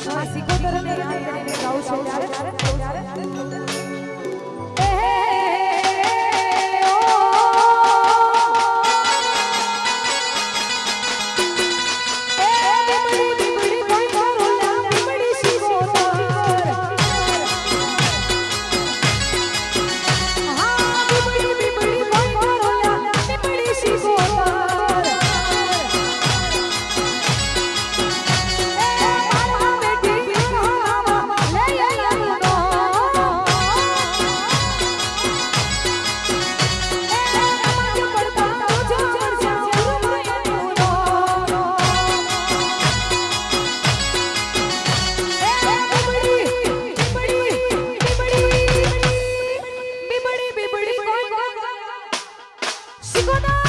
સિકોતર ને યાદ કરીને ગાઉં છું ત્યારે Sigo!